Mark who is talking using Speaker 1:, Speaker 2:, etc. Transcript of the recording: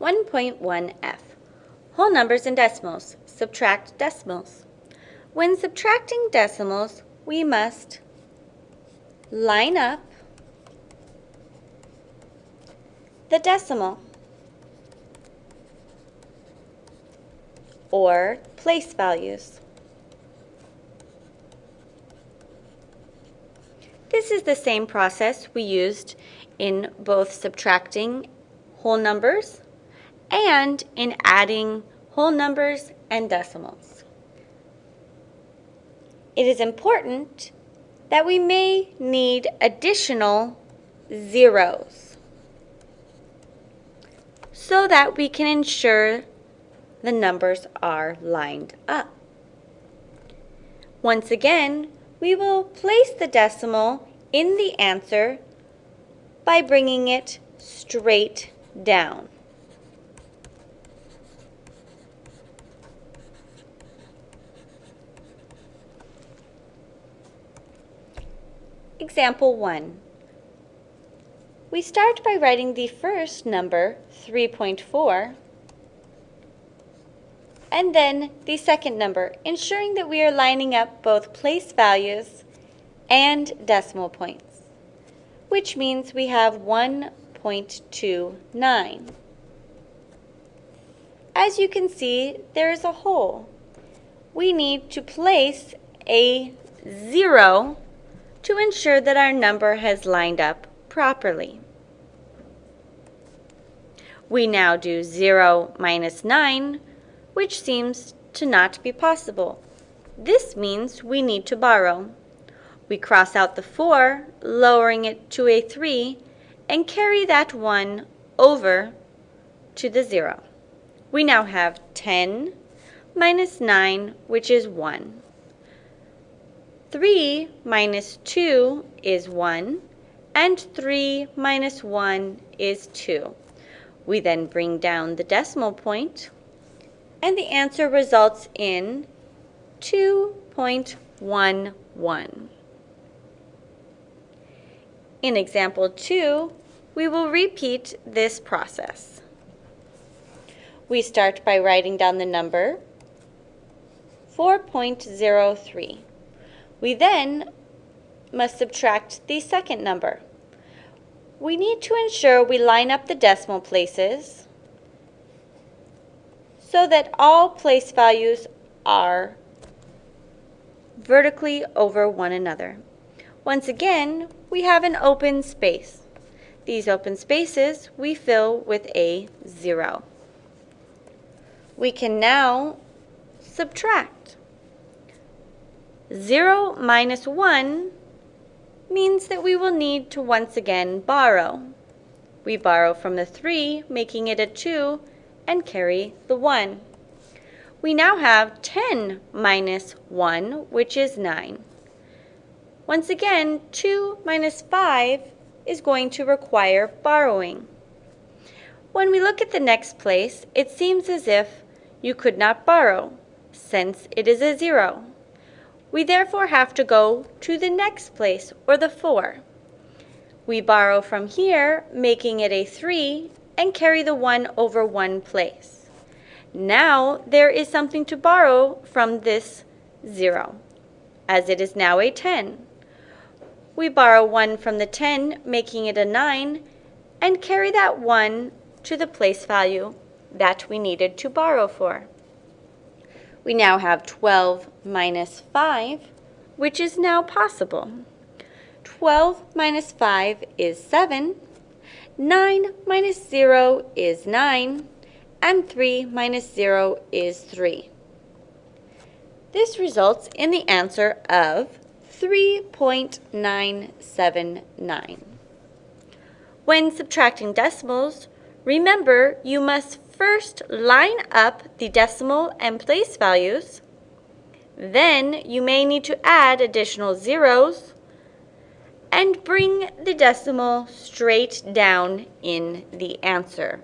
Speaker 1: 1.1f Whole numbers and decimals. Subtract decimals. When subtracting decimals, we must line up the decimal or place values. This is the same process we used in both subtracting whole numbers and in adding whole numbers and decimals. It is important that we may need additional zeros so that we can ensure the numbers are lined up. Once again, we will place the decimal in the answer by bringing it straight down. Example 1. We start by writing the first number, 3.4, and then the second number, ensuring that we are lining up both place values and decimal points, which means we have 1.29. As you can see, there is a hole. We need to place a zero to ensure that our number has lined up properly. We now do 0 minus 9, which seems to not be possible. This means we need to borrow. We cross out the 4, lowering it to a 3, and carry that 1 over to the 0. We now have 10 minus 9, which is 1. 3 minus 2 is 1, and 3 minus 1 is 2. We then bring down the decimal point, and the answer results in 2.11. In example 2, we will repeat this process. We start by writing down the number 4.03. We then must subtract the second number. We need to ensure we line up the decimal places so that all place values are vertically over one another. Once again, we have an open space. These open spaces we fill with a zero. We can now subtract. 0 minus 1 means that we will need to once again borrow. We borrow from the 3, making it a 2, and carry the 1. We now have 10 minus 1, which is 9. Once again, 2 minus 5 is going to require borrowing. When we look at the next place, it seems as if you could not borrow, since it is a 0. We therefore have to go to the next place, or the 4. We borrow from here, making it a 3, and carry the 1 over one place. Now there is something to borrow from this 0, as it is now a 10. We borrow 1 from the 10, making it a 9, and carry that 1 to the place value that we needed to borrow for. We now have 12 minus 5, which is now possible. 12 minus 5 is 7, 9 minus 0 is 9, and 3 minus 0 is 3. This results in the answer of 3.979. When subtracting decimals, remember you must first line up the decimal and place values. Then you may need to add additional zeros and bring the decimal straight down in the answer.